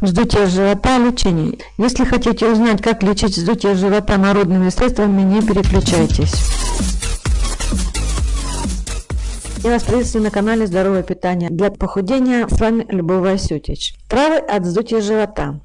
Вздутие живота лечение. Если хотите узнать, как лечить вздутие живота народными средствами, не переключайтесь. Я вас приветствую на канале Здоровое питание. Для похудения с вами Любовь Васютич. Травы от вздутия живота.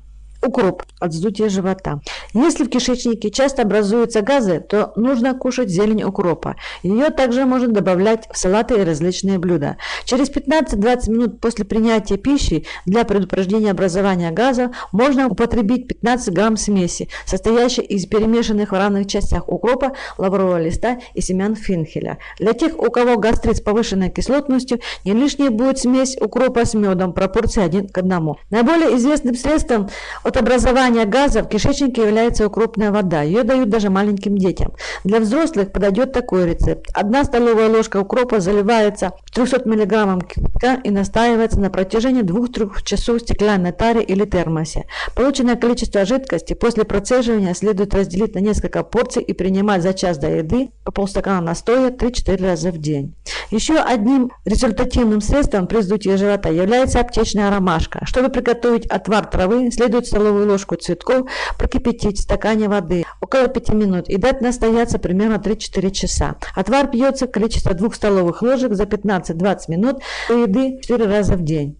Укроп от вздутия живота. Если в кишечнике часто образуются газы, то нужно кушать зелень укропа. Ее также можно добавлять в салаты и различные блюда. Через 15-20 минут после принятия пищи для предупреждения образования газа можно употребить 15 грамм смеси, состоящей из перемешанных в равных частях укропа, лаврового листа и семян финхеля. Для тех, у кого гастрит с повышенной кислотностью, не лишней будет смесь укропа с медом, пропорции 1 к 1. Наиболее известным средством от от образования газа в кишечнике является укропная вода. Ее дают даже маленьким детям. Для взрослых подойдет такой рецепт. Одна столовая ложка укропа заливается 300 мг кипятка и настаивается на протяжении 2-3 часов в стеклянной таре или термосе. Полученное количество жидкости после процеживания следует разделить на несколько порций и принимать за час до еды по полстакана настоя 3-4 раза в день. Еще одним результативным средством при вздутии живота является аптечная ромашка. Чтобы приготовить отвар травы, следует столовую ложку цветков прокипятить в стакане воды около 5 минут и дать настояться примерно 3-4 часа. Отвар пьется в количестве 2 столовых ложек за 15-20 минут до еды 4 раза в день.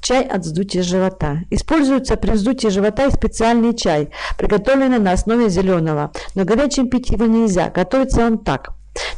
Чай от вздутия живота. Используется при вздутии живота и специальный чай, приготовленный на основе зеленого, но горячим пить его нельзя, готовится он так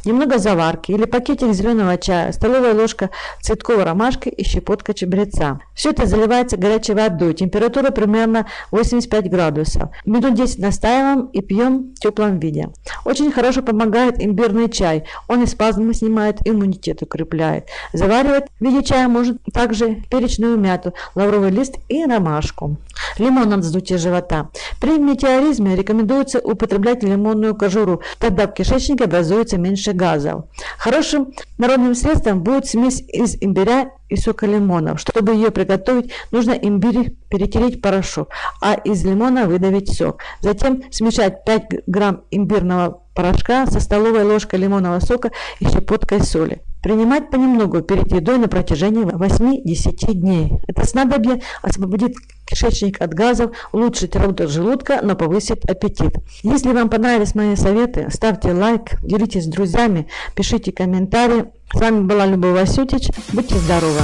немного заварки или пакетик зеленого чая, столовая ложка цветковой ромашки и щепотка чабреца. Все это заливается горячей водой, температура примерно 85 градусов. Минут 10 настаиваем и пьем в теплом виде. Очень хорошо помогает имбирный чай, он и спазмы снимает, иммунитет укрепляет. Заваривать в виде чая может также перечную мяту, лавровый лист и ромашку. Лимон от вздутия живота. При метеоризме рекомендуется употреблять лимонную кожуру, тогда в кишечнике образуется меньше газов. Хорошим народным средством будет смесь из имбиря и сока лимона. Чтобы ее приготовить, нужно имбирь перетереть порошок, а из лимона выдавить сок. Затем смешать 5 грамм имбирного порошка со столовой ложкой лимонного сока и щепоткой соли. Принимать понемногу перед едой на протяжении 8-10 дней. Это снадобье освободит кишечник от газов, улучшит работу желудка, но повысит аппетит. Если вам понравились мои советы, ставьте лайк, делитесь с друзьями, пишите комментарии. С вами была Любовь Васютич. Будьте здоровы!